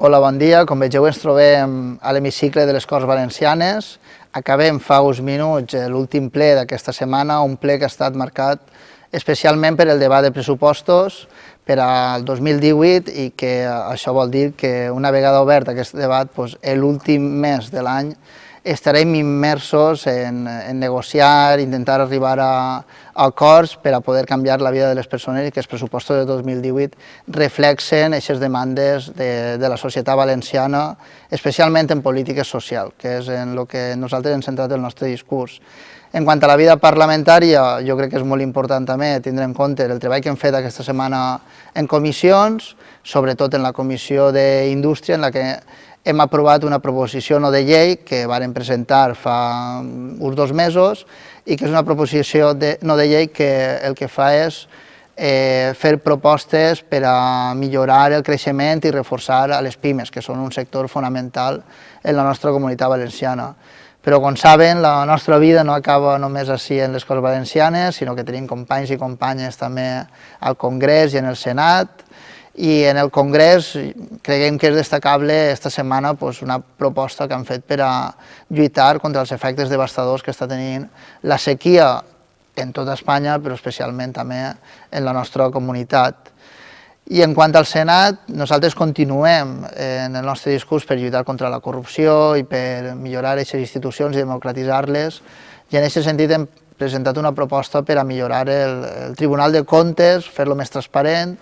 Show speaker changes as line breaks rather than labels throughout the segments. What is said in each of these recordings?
Hola, bon dia. Com vegeu, ens trobem a l'hemicicle de les Corts Valencianes. Acabem fa uns minuts l'últim ple d'aquesta setmana, un ple que ha estat marcat especialment per el debat de pressupostos per al 2018 i que això vol dir que una vegada obert aquest debat, doncs, l'últim mes de l'any estarem immersos en, en negociar, intentar arribar a, a acords per a poder canviar la vida de les persones i que els pressupostos de 2018 reflexen aquestes demandes de, de la societat valenciana, especialment en polítiques social, que és en el que nosaltres hem centrat el nostre discurs. En quant a la vida parlamentària, jo crec que és molt important també tindre en compte el treball que hem fet aquesta setmana en comissions, sobretot en la comissió d'Indústria, en la que hem aprovat una proposició no de llei que varen presentar fa uns dos mesos i que és una proposició de, no de llei que el que fa és eh, fer propostes per a millorar el creixement i reforçar les pimes, que són un sector fonamental en la nostra comunitat valenciana. Però, com saben, la nostra vida no acaba només així en les Corts Valencianes, sinó que tenim companys i companyes també al Congrés i en el Senat, i en el Congrés creiem que és destacable esta setmana pues, una proposta que han fet per a lluitar contra els efectes devastadors que està tenint la sequia en tota Espanya, però especialment també en la nostra comunitat. I en quant al Senat, nosaltres continuem en el nostre discurs per lluitar contra la corrupció i per millorar aquestes institucions i democratitzar-les, i en aquest sentit hem presentat una proposta per a millorar el, el Tribunal de Comptes, fer-lo més transparent,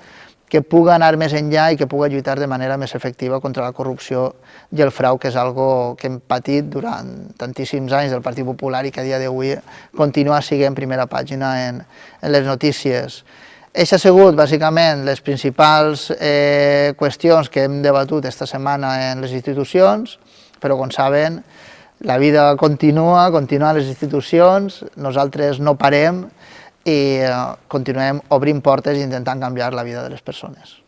que puga anar més enllà i que puga lluitar de manera més efectiva contra la corrupció i el frau, que és algo que hem patit durant tantíssims anys del Partit Popular i que a dia d'avui continua sent primera pàgina en, en les notícies. Això ha sigut, bàsicament, les principals eh, qüestions que hem debatut esta setmana en les institucions, però, com saben, la vida continua, continuen les institucions, nosaltres no parem, i eh, continuem obrint portes i intentant canviar la vida de les persones.